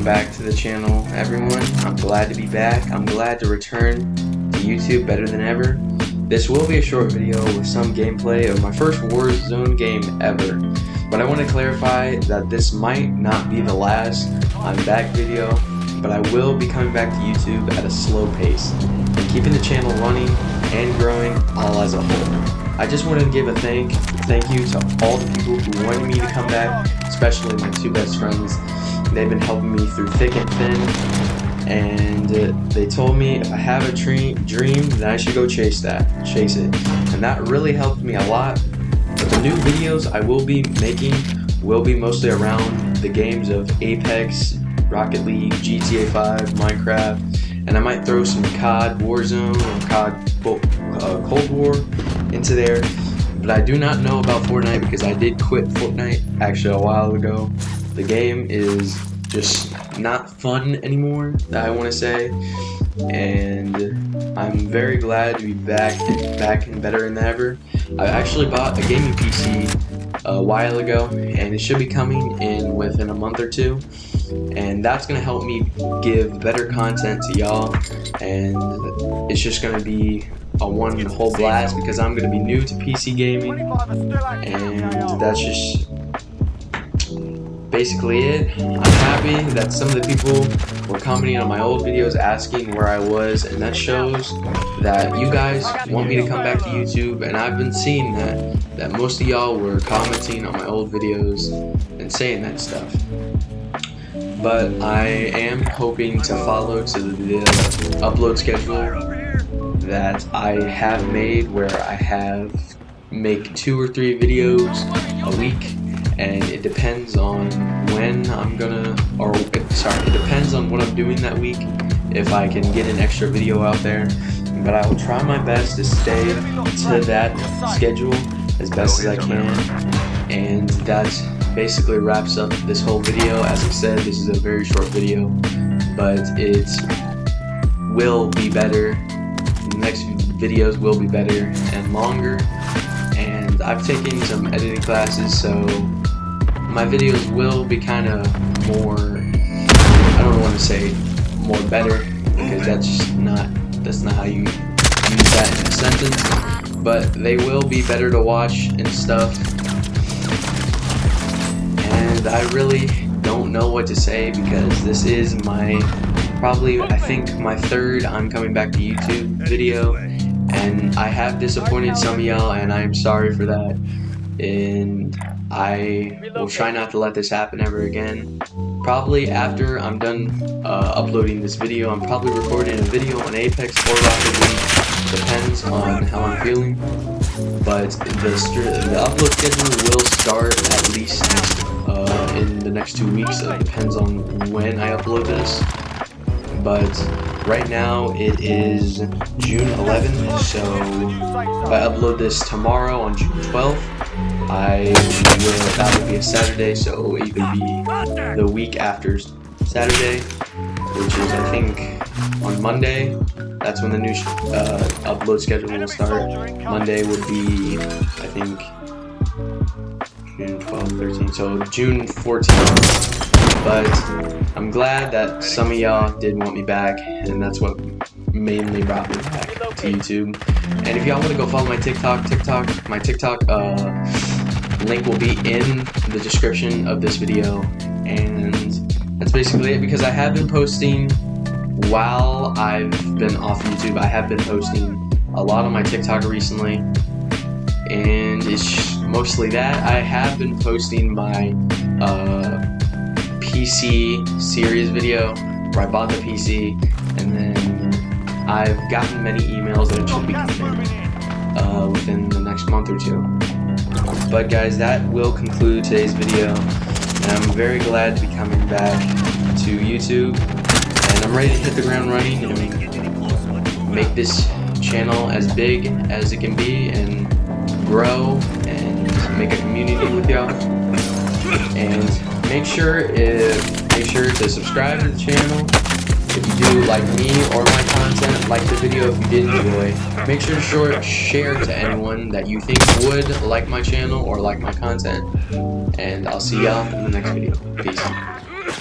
welcome back to the channel, everyone. I'm glad to be back. I'm glad to return to YouTube better than ever. This will be a short video with some gameplay of my first Warzone game ever. But I want to clarify that this might not be the last I'm back video, but I will be coming back to YouTube at a slow pace and keeping the channel running and growing all as a whole. I just wanted to give a thank thank you to all the people who wanted me to come back, especially my two best friends. They've been helping me through thick and thin, and uh, they told me if I have a dream, dream, then I should go chase that, chase it, and that really helped me a lot. But the new videos I will be making will be mostly around the games of Apex, Rocket League, GTA 5, Minecraft, and I might throw some COD Warzone or COD uh, Cold War into there. But I do not know about Fortnite because I did quit Fortnite actually a while ago. The game is just not fun anymore, that I want to say. And I'm very glad to be back, back and better than ever. I actually bought a gaming PC a while ago, and it should be coming in within a month or two. And that's going to help me give better content to y'all, and it's just going to be a one whole blast because I'm going to be new to PC gaming and that's just basically it. I'm happy that some of the people were commenting on my old videos asking where I was and that shows that you guys want me to come back to YouTube and I've been seeing that that most of y'all were commenting on my old videos and saying that stuff but I am hoping to follow to the upload schedule that I have made where I have make two or three videos a week and it depends on when I'm gonna or sorry it depends on what I'm doing that week if I can get an extra video out there. But I will try my best to stay to that schedule as best as I can. And that basically wraps up this whole video. As I said this is a very short video but it will be better. The next videos will be better and longer. And I've taken some editing classes so my videos will be kind of more I don't want to say more better because that's not that's not how you use that in a sentence but they will be better to watch and stuff. And I really don't know what to say because this is my probably, I think, my third I'm coming back to YouTube video, and I have disappointed some of y'all, and I'm sorry for that, and I will try not to let this happen ever again. Probably after I'm done uh, uploading this video, I'm probably recording a video on Apex or Rocket League, depends on how I'm feeling, but the, the upload schedule will start at least uh, in the next two weeks, it depends on when I upload this. But right now it is June 11th, so if I upload this tomorrow on June 12th, I will, that will be a Saturday, so it will be the week after Saturday, which is, I think, on Monday. That's when the new uh, upload schedule will start. Monday would be, I think, June 12, 13, so June 14th but I'm glad that some of y'all did want me back, and that's what mainly brought me back to YouTube. And if y'all want to go follow my TikTok, TikTok, my TikTok uh, link will be in the description of this video, and that's basically it because I have been posting while I've been off YouTube. I have been posting a lot on my TikTok recently, and it's mostly that. I have been posting my uh, PC series video where I bought the PC and then I've gotten many emails that it should be coming uh, within the next month or two. But guys, that will conclude today's video. And I'm very glad to be coming back to YouTube. And I'm ready to hit the ground running and make this channel as big as it can be and grow and make a community with y'all. And make sure if make sure to subscribe to the channel if you do like me or my content like the video if you did enjoy make sure to short, share to anyone that you think would like my channel or like my content. And i'll see y'all in the next video. Peace